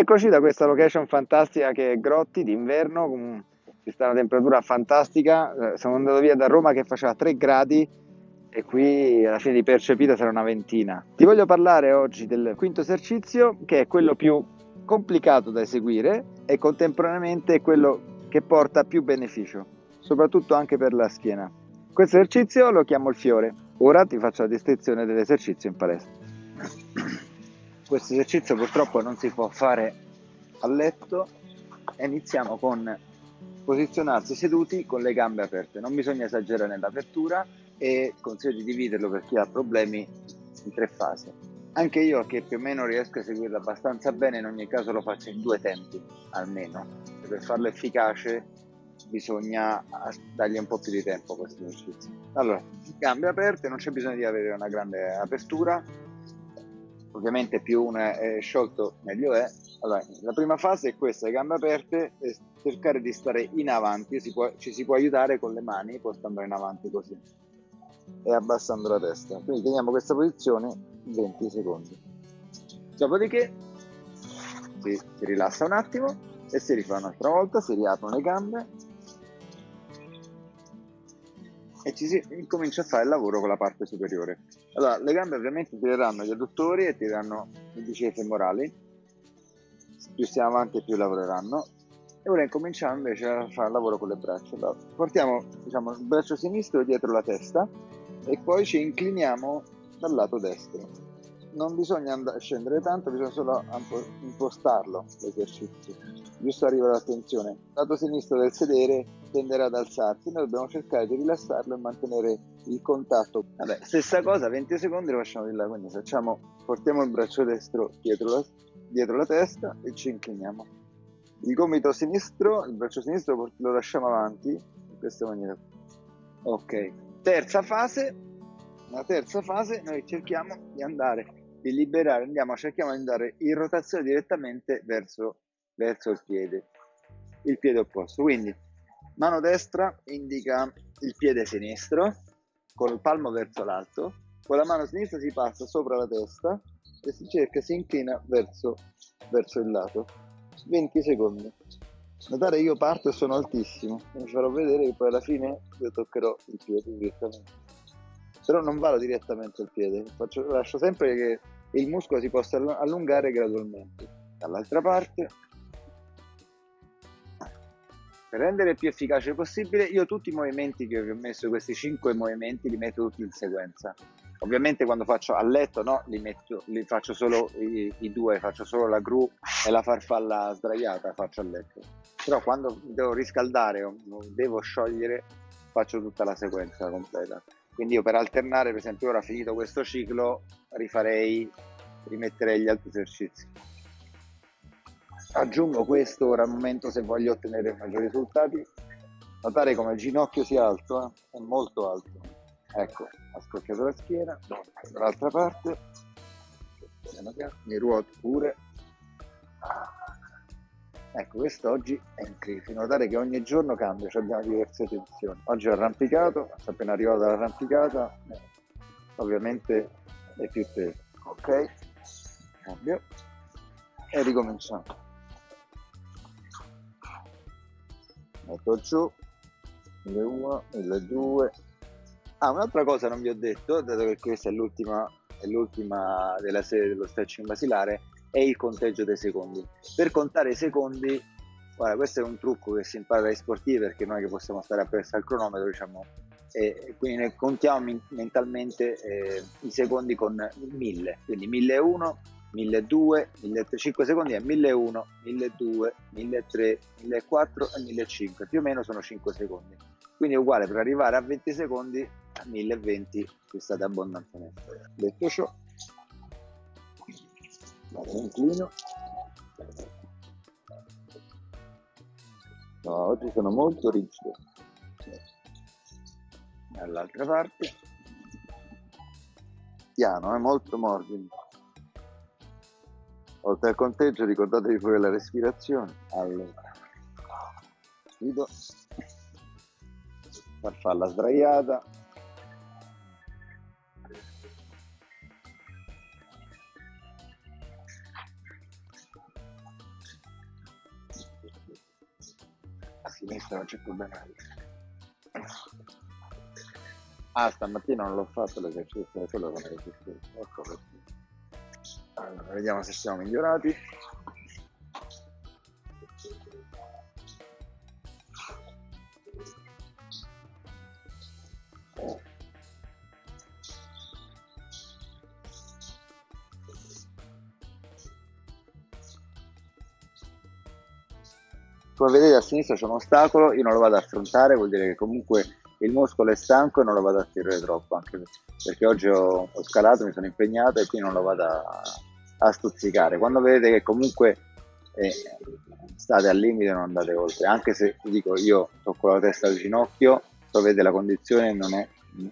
Eccoci da questa location fantastica che è Grotti d'inverno, ci sta una temperatura fantastica. Eh, Sono andato via da Roma che faceva 3 gradi e qui alla fine di percepita sarà una ventina. Ti voglio parlare oggi del quinto esercizio che è quello più complicato da eseguire e contemporaneamente quello che porta più beneficio, soprattutto anche per la schiena. Questo esercizio lo chiamo il fiore. Ora ti faccio la descrizione dell'esercizio in palestra. Questo esercizio purtroppo non si può fare a letto e iniziamo con posizionarsi seduti con le gambe aperte. Non bisogna esagerare nell'apertura e consiglio di dividerlo per chi ha problemi in tre fasi. Anche io che più o meno riesco a seguirlo abbastanza bene, in ogni caso lo faccio in due tempi almeno. Per farlo efficace bisogna dargli un po' più di tempo a questo esercizio. Allora, gambe aperte, non c'è bisogno di avere una grande apertura, ovviamente più uno è sciolto meglio è. Allora, la prima fase è questa, le gambe aperte, e cercare di stare in avanti, si può- ci si può aiutare con le mani portandole in avanti così e abbassando la testa. Quindi teniamo questa posizione 20 secondi. Dopodiché si, si rilassa un attimo e si rifà un'altra volta, si riaprono le gambe e ci si incomincia a fare il lavoro con la parte superiore. Allora, le gambe ovviamente tireranno gli adduttori e tireranno i bicipiti femorali, più stiamo avanti più lavoreranno. E ora incominciamo invece a fare il lavoro con le braccia. Allora, portiamo diciamo, il braccio sinistro dietro la testa e poi ci incliniamo dal lato destro. Non bisogna and- scendere tanto, bisogna solo impostarlo l'esercizio. Giusto arriva l'attenzione. Il lato sinistro del sedere tenderà ad alzarsi, noi dobbiamo cercare di rilassarlo e mantenere il contatto. Vabbè, stessa cosa, 20 secondi lo facciamo di là, quindi facciamo, portiamo il braccio destro dietro la, dietro la testa e ci incliniamo. Il gomito sinistro, il braccio sinistro lo lasciamo avanti in questa maniera. Ok, terza fase, la terza fase noi cerchiamo di andare, di liberare, andiamo, cerchiamo di andare in rotazione direttamente verso, verso il piede, il piede opposto. Quindi mano destra indica il piede sinistro, con il palmo verso l'alto, con la mano sinistra si passa sopra la testa e si cerca, si inclina verso, verso il lato. 20 secondi. Notare che io parto e sono altissimo, vi farò vedere che poi alla fine io toccherò il piede direttamente. Però non vado direttamente al piede, faccio- lascio sempre che il muscolo si possa allu- allungare gradualmente. Dall'altra parte, per rendere più efficace possibile, io tutti i movimenti che vi ho messo, questi 5 movimenti, li metto tutti in sequenza. Ovviamente quando faccio a letto no, li, metto, li faccio solo i, i due, faccio solo la gru e la farfalla sdraiata faccio a letto. Però quando devo riscaldare o devo sciogliere faccio tutta la sequenza completa. Quindi io per alternare, per esempio ora finito questo ciclo, rifarei, rimetterei gli altri esercizi. Aggiungo questo ora al momento se voglio ottenere maggiori risultati. Notare come il ginocchio sia alto, eh? è molto alto. Ecco, ha scocchiato la schiena, dall'altra parte, mi ruoto pure. Ecco, questo oggi è incredibile. Notare che ogni giorno cambia, cioè abbiamo diverse tensioni. Oggi ho arrampicato, sono appena arrivato dall'arrampicata, eh, ovviamente è più teso. Ok, cambio e ricominciamo. Metto giù, 1001, 1002. Ah, un'altra cosa non vi ho detto, dato che questa è l'ultima, è l'ultima della serie dello stretching basilare, è il conteggio dei secondi. Per contare i secondi, guarda, questo è un trucco che si impara dai sportivi perché non è che possiamo stare appresso al cronometro, diciamo, e quindi ne contiamo mentalmente eh, i secondi con 1000, quindi 1001, 1200, 5 secondi è 1001, 1200, 1300, 1400 e 1500, più o meno sono 5 secondi. Quindi è uguale per arrivare a 20 secondi a 1020 che state abbondantemente. Detto ciò, vado inclino. No, oggi sono molto rigido. Dall'altra parte, piano, è molto morbido. Oltre al conteggio ricordatevi pure la respirazione. Allora, chiudo, farfalla sdraiata. Sinistra non c'è problema. Ah, stamattina non l'ho fatto l'esercizio, è quello che mi Ecco. Allora, vediamo se siamo migliorati. Come vedete a sinistra c'è un ostacolo, io non lo vado ad affrontare, vuol dire che comunque il muscolo è stanco e non lo vado a tirare troppo, anche perché oggi ho, ho scalato, mi sono impegnato e quindi non lo vado a, a stuzzicare. Quando vedete che comunque eh, state al limite non andate oltre, anche se dico io tocco la testa al ginocchio, vedete la condizione non è,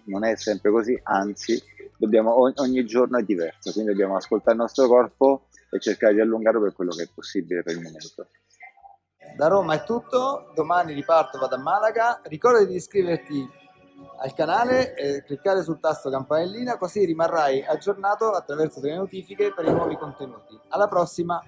non è sempre così, anzi dobbiamo, ogni giorno è diverso, quindi dobbiamo ascoltare il nostro corpo e cercare di allungarlo per quello che è possibile per il momento. Da Roma è tutto, domani riparto, vado a Malaga. Ricorda di iscriverti al canale e cliccare sul tasto campanellina così rimarrai aggiornato attraverso delle notifiche per i nuovi contenuti. Alla prossima!